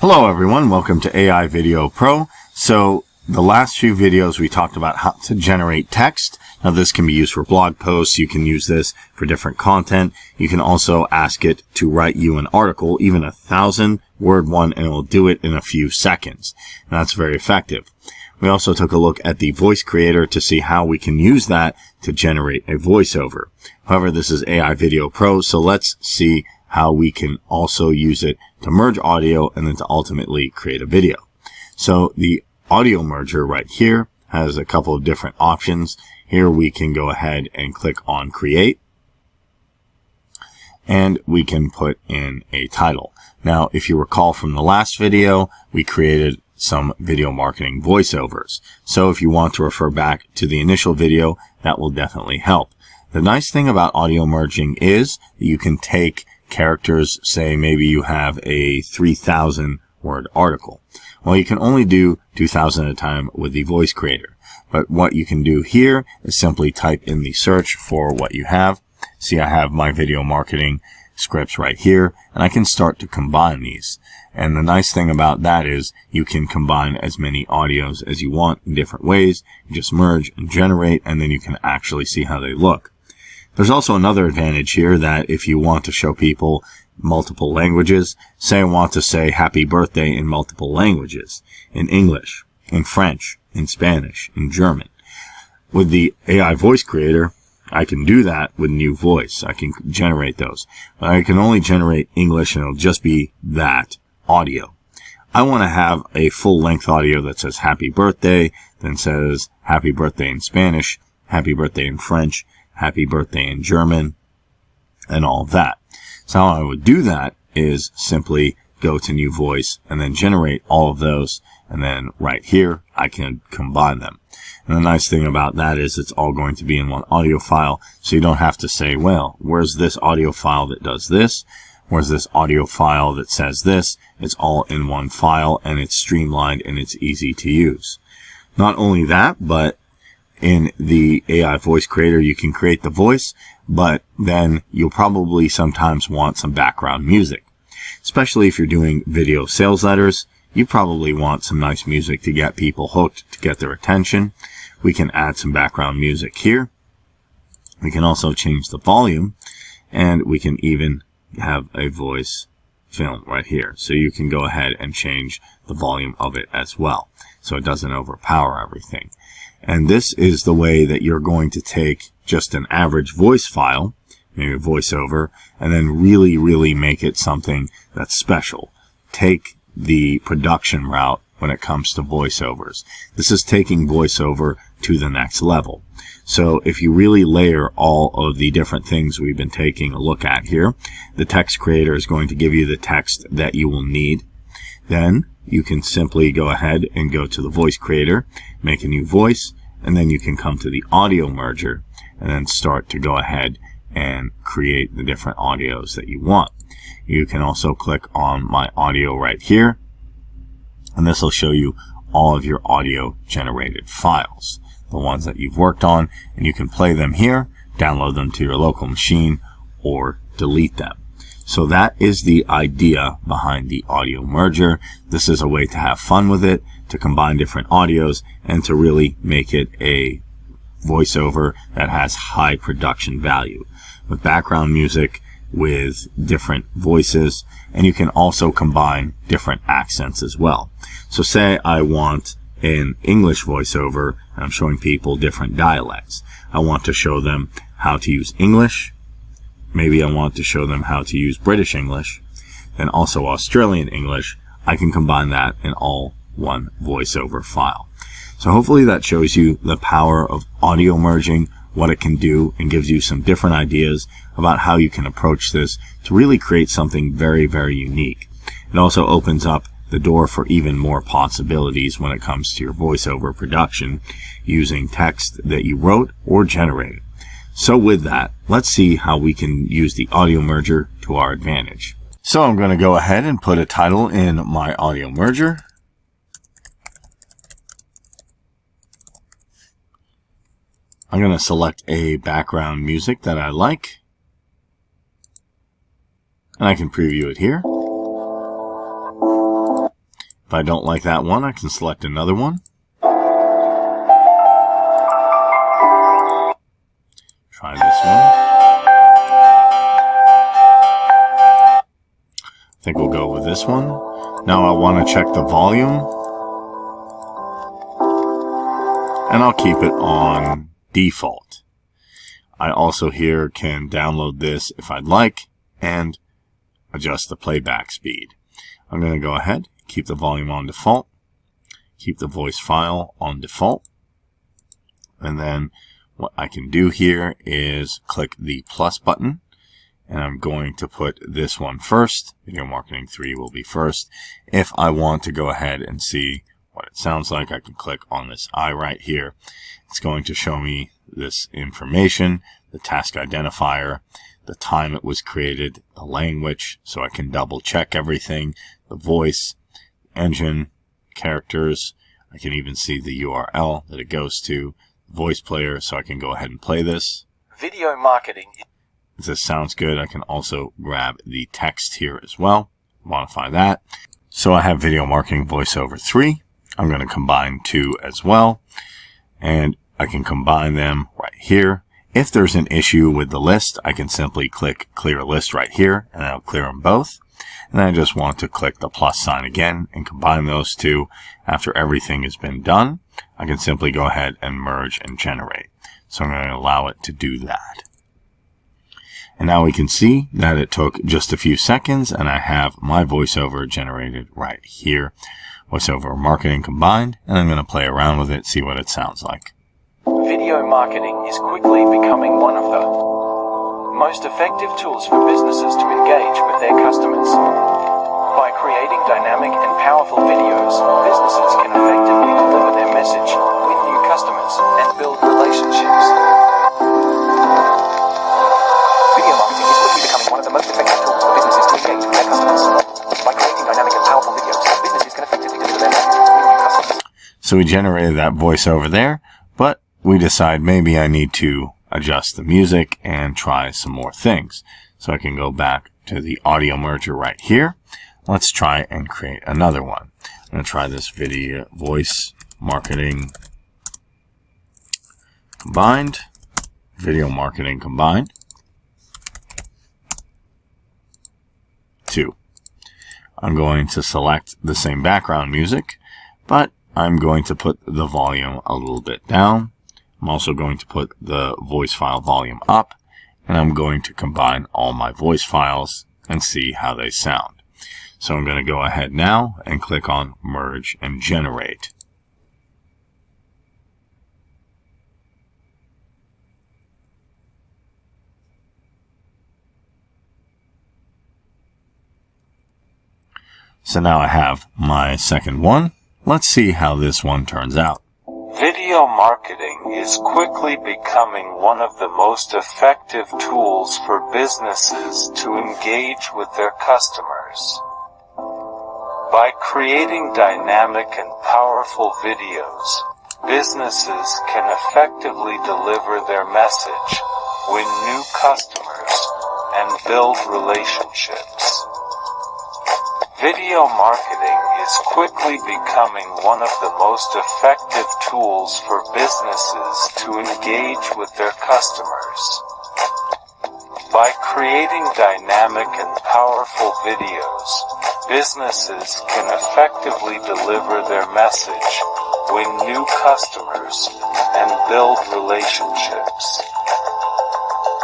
Hello everyone, welcome to AI Video Pro. So the last few videos we talked about how to generate text. Now this can be used for blog posts. You can use this for different content. You can also ask it to write you an article, even a thousand word one, and it will do it in a few seconds. And that's very effective. We also took a look at the voice creator to see how we can use that to generate a voiceover. However, this is AI Video Pro, so let's see how we can also use it to merge audio and then to ultimately create a video. So the audio merger right here has a couple of different options. Here we can go ahead and click on create and we can put in a title. Now, if you recall from the last video, we created some video marketing voiceovers. So if you want to refer back to the initial video, that will definitely help. The nice thing about audio merging is that you can take characters, say maybe you have a 3000 word article. Well, you can only do 2000 at a time with the voice creator. But what you can do here is simply type in the search for what you have. See, I have my video marketing scripts right here, and I can start to combine these. And the nice thing about that is you can combine as many audios as you want in different ways. You just merge and generate, and then you can actually see how they look. There's also another advantage here that if you want to show people multiple languages, say I want to say happy birthday in multiple languages, in English, in French, in Spanish, in German. With the AI voice creator, I can do that with new voice. I can generate those. But I can only generate English and it'll just be that audio. I want to have a full length audio that says happy birthday, then says happy birthday in Spanish, happy birthday in French, happy birthday in German, and all that. So how I would do that is simply go to new voice and then generate all of those. And then right here, I can combine them. And the nice thing about that is it's all going to be in one audio file. So you don't have to say, well, where's this audio file that does this? Where's this audio file that says this? It's all in one file and it's streamlined and it's easy to use. Not only that, but in the AI voice creator, you can create the voice, but then you'll probably sometimes want some background music. Especially if you're doing video sales letters, you probably want some nice music to get people hooked, to get their attention. We can add some background music here. We can also change the volume, and we can even have a voice film right here. So you can go ahead and change the volume of it as well. So it doesn't overpower everything. And this is the way that you're going to take just an average voice file, maybe a voiceover, and then really, really make it something that's special. Take the production route when it comes to voiceovers. This is taking voiceover to the next level. So if you really layer all of the different things we've been taking a look at here, the text creator is going to give you the text that you will need. Then you can simply go ahead and go to the voice creator, make a new voice, and then you can come to the audio merger and then start to go ahead and create the different audios that you want. You can also click on my audio right here and this will show you all of your audio generated files, the ones that you've worked on, and you can play them here, download them to your local machine, or delete them. So that is the idea behind the audio merger. This is a way to have fun with it, to combine different audios, and to really make it a voiceover that has high production value with background music, with different voices, and you can also combine different accents as well. So say I want an English voiceover, and I'm showing people different dialects. I want to show them how to use English, maybe I want to show them how to use British English, and also Australian English, I can combine that in all one voiceover file. So hopefully that shows you the power of audio merging, what it can do, and gives you some different ideas about how you can approach this to really create something very, very unique. It also opens up the door for even more possibilities when it comes to your voiceover production using text that you wrote or generated. So with that, let's see how we can use the audio merger to our advantage. So I'm going to go ahead and put a title in my audio merger. I'm going to select a background music that I like. And I can preview it here. If I don't like that one, I can select another one. This one. I think we'll go with this one. Now I want to check the volume. And I'll keep it on default. I also here can download this if I'd like and adjust the playback speed. I'm going to go ahead, keep the volume on default, keep the voice file on default, and then what I can do here is click the plus button, and I'm going to put this one first. Video Marketing 3 will be first. If I want to go ahead and see what it sounds like, I can click on this eye right here. It's going to show me this information, the task identifier, the time it was created, the language, so I can double check everything, the voice, engine, characters. I can even see the URL that it goes to, voice player, so I can go ahead and play this. Video marketing. If this sounds good, I can also grab the text here as well, modify that. So I have video marketing voiceover 3. I'm going to combine two as well, and I can combine them right here. If there's an issue with the list, I can simply click clear list right here and I'll clear them both. And I just want to click the plus sign again and combine those two. After everything has been done, I can simply go ahead and merge and generate. So I'm going to allow it to do that. And now we can see that it took just a few seconds and I have my voiceover generated right here. Voiceover marketing combined, and I'm going to play around with it, see what it sounds like. Video marketing is quickly becoming one of the most effective tools for businesses to engage with their customers. Creating dynamic and powerful videos, businesses can effectively deliver their message, win new customers, and build relationships. Video marketing is quickly becoming one of the most effective tools for businesses to engage with their customers. By creating dynamic and powerful videos, businesses can effectively deliver their message, win new customers. So we generated that voice over there, but we decide maybe I need to adjust the music and try some more things. So I can go back to the audio merger right here. Let's try and create another one. I'm going to try this video voice marketing combined, video marketing combined. Two. I'm going to select the same background music, but I'm going to put the volume a little bit down. I'm also going to put the voice file volume up, and I'm going to combine all my voice files and see how they sound. So I'm going to go ahead now and click on Merge and Generate. So now I have my second one. Let's see how this one turns out. Video marketing is quickly becoming one of the most effective tools for businesses to engage with their customers. By creating dynamic and powerful videos, businesses can effectively deliver their message, win new customers, and build relationships. Video marketing is quickly becoming one of the most effective tools for businesses to engage with their customers. By creating dynamic and powerful videos, businesses can effectively deliver their message, win new customers, and build relationships.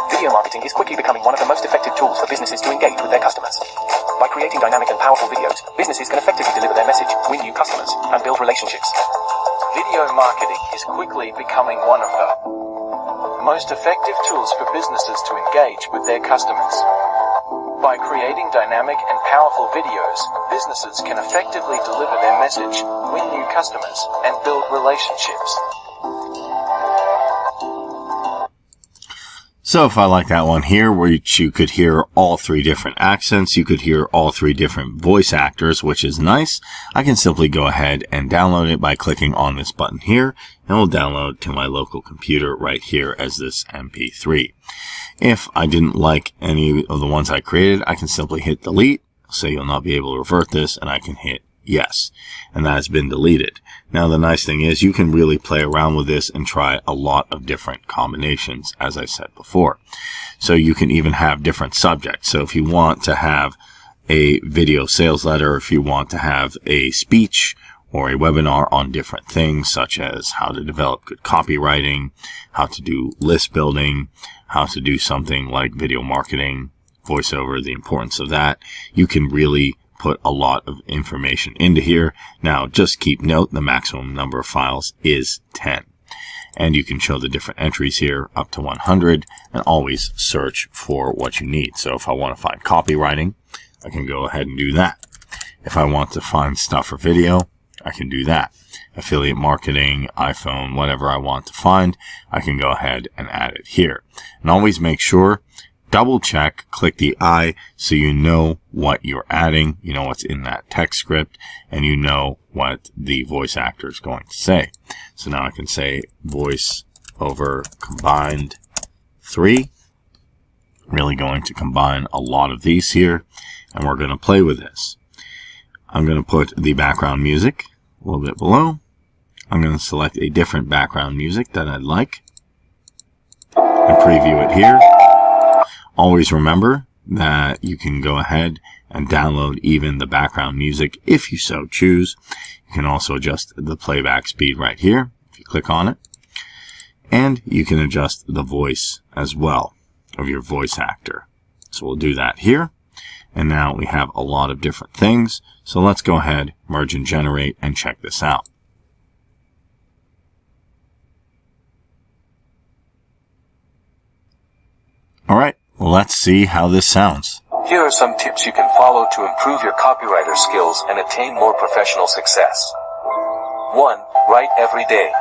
Video marketing is quickly becoming one of the most effective tools for businesses to engage with their customers. By creating dynamic and powerful videos, businesses can effectively deliver their message, win new customers, and build relationships. Video marketing is quickly becoming one of the most effective tools for businesses to engage with their customers. By creating dynamic and powerful videos, businesses can effectively deliver their message, win new customers, and build relationships. So if I like that one here, where you could hear all three different accents, you could hear all three different voice actors, which is nice. I can simply go ahead and download it by clicking on this button here, and will download to my local computer right here as this MP3. If I didn't like any of the ones I created, I can simply hit delete, so you'll not be able to revert this, and I can hit yes. And that has been deleted. Now the nice thing is you can really play around with this and try a lot of different combinations, as I said before. So you can even have different subjects. So if you want to have a video sales letter, if you want to have a speech or a webinar on different things such as how to develop good copywriting, how to do list building, how to do something like video marketing, voiceover, the importance of that, you can really put a lot of information into here. Now, just keep note, the maximum number of files is 10. And you can show the different entries here up to 100 and always search for what you need. So if I want to find copywriting, I can go ahead and do that. If I want to find stuff for video, I can do that. Affiliate marketing, iPhone, whatever I want to find, I can go ahead and add it here. And always make sure double check, click the I so you know what you're adding, you know what's in that text script, and you know what the voice actor is going to say. So now I can say voice over combined three. Really going to combine a lot of these here, and we're going to play with this. I'm going to put the background music a little bit below. I'm going to select a different background music that I'd like and preview it here. Always remember that you can go ahead and download even the background music if you so choose. You can also adjust the playback speed right here if you click on it. And you can adjust the voice as well of your voice actor. So we'll do that here. And now we have a lot of different things. So let's go ahead, merge and generate and check this out. All right, let's see how this sounds. Here are some tips you can follow to improve your copywriter skills and attain more professional success. 1. Write every day.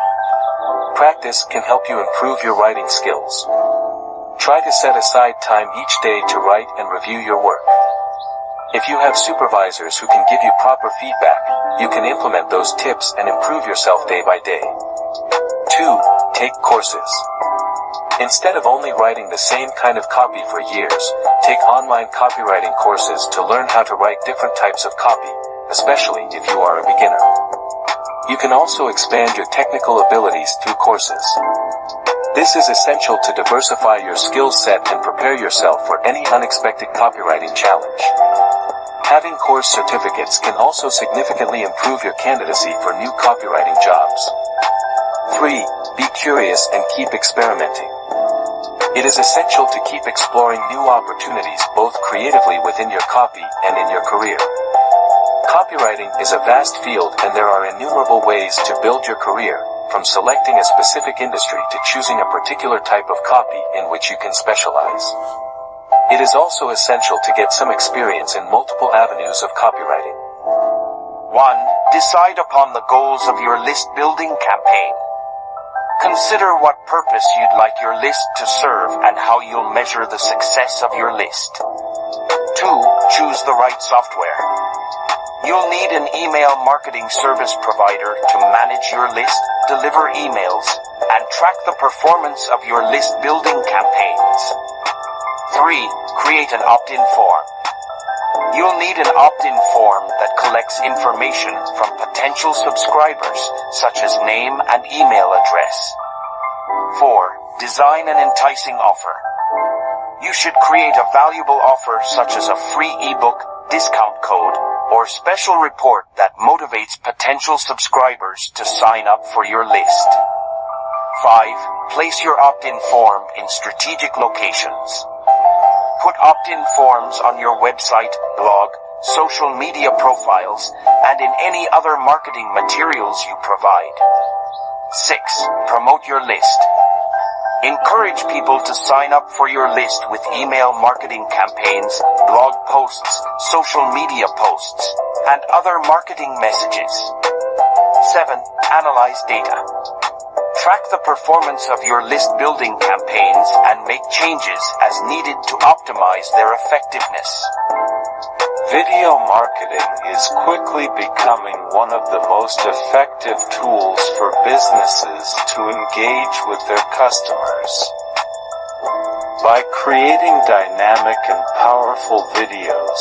Practice can help you improve your writing skills. Try to set aside time each day to write and review your work. If you have supervisors who can give you proper feedback, you can implement those tips and improve yourself day by day. 2. Take courses. Instead of only writing the same kind of copy for years, take online copywriting courses to learn how to write different types of copy, especially if you are a beginner. You can also expand your technical abilities through courses. This is essential to diversify your skill set and prepare yourself for any unexpected copywriting challenge. Having course certificates can also significantly improve your candidacy for new copywriting jobs. 3. Be curious and keep experimenting. It is essential to keep exploring new opportunities both creatively within your copy and in your career. Copywriting is a vast field and there are innumerable ways to build your career, from selecting a specific industry to choosing a particular type of copy in which you can specialize. It is also essential to get some experience in multiple avenues of copywriting. 1. Decide upon the goals of your list building campaign. Consider what purpose you'd like your list to serve and how you'll measure the success of your list. 2. Choose the right software. You'll need an email marketing service provider to manage your list, deliver emails, and track the performance of your list building campaigns. 3. Create an opt-in form. You'll need an opt-in form that collects information from potential subscribers, such as name and email address. 4. Design an enticing offer. You should create a valuable offer such as a free ebook, discount code, or special report that motivates potential subscribers to sign up for your list. 5. Place your opt-in form in strategic locations. Put opt-in forms on your website, blog, social media profiles, and in any other marketing materials you provide. 6. Promote your list. Encourage people to sign up for your list with email marketing campaigns, blog posts, social media posts, and other marketing messages. 7. Analyze data. Track the performance of your list building campaigns and make changes as needed to optimize their effectiveness. Video marketing is quickly becoming one of the most effective tools for businesses to engage with their customers. By creating dynamic and powerful videos,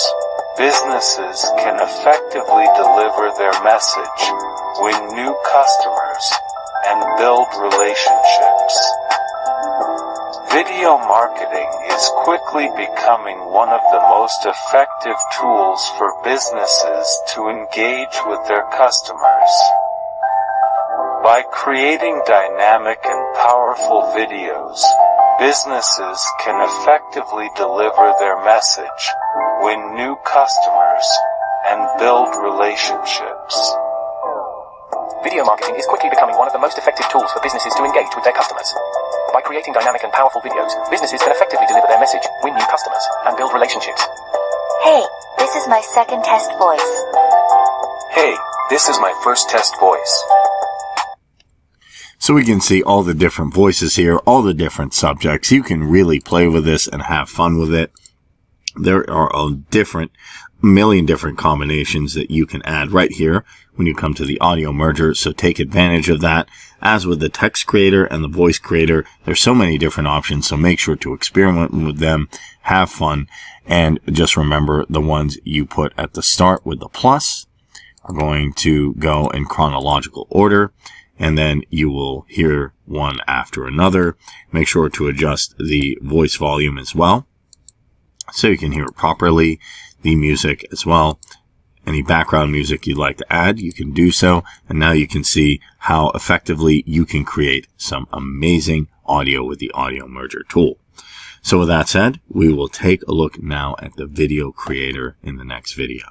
businesses can effectively deliver their message, win new customers, and build relationships. Video marketing is quickly becoming one of the most effective tools for businesses to engage with their customers. By creating dynamic and powerful videos, businesses can effectively deliver their message, win new customers, and build relationships. Video marketing is quickly becoming one of the most effective tools for businesses to engage with their customers. By creating dynamic and powerful videos, businesses can effectively deliver their message, win new customers, and build relationships. Hey, this is my second test voice. Hey, this is my first test voice. So we can see all the different voices here, all the different subjects. You can really play with this and have fun with it. There are a different million different combinations that you can add right here when you come to the audio merger. So take advantage of that. As with the text creator and the voice creator, there's so many different options. So make sure to experiment with them, have fun, and just remember the ones you put at the start with the plus are going to go in chronological order. And then you will hear one after another. Make sure to adjust the voice volume as well so you can hear it properly, the music as well. Any background music you'd like to add, you can do so. And now you can see how effectively you can create some amazing audio with the audio merger tool. So with that said, we will take a look now at the video creator in the next video.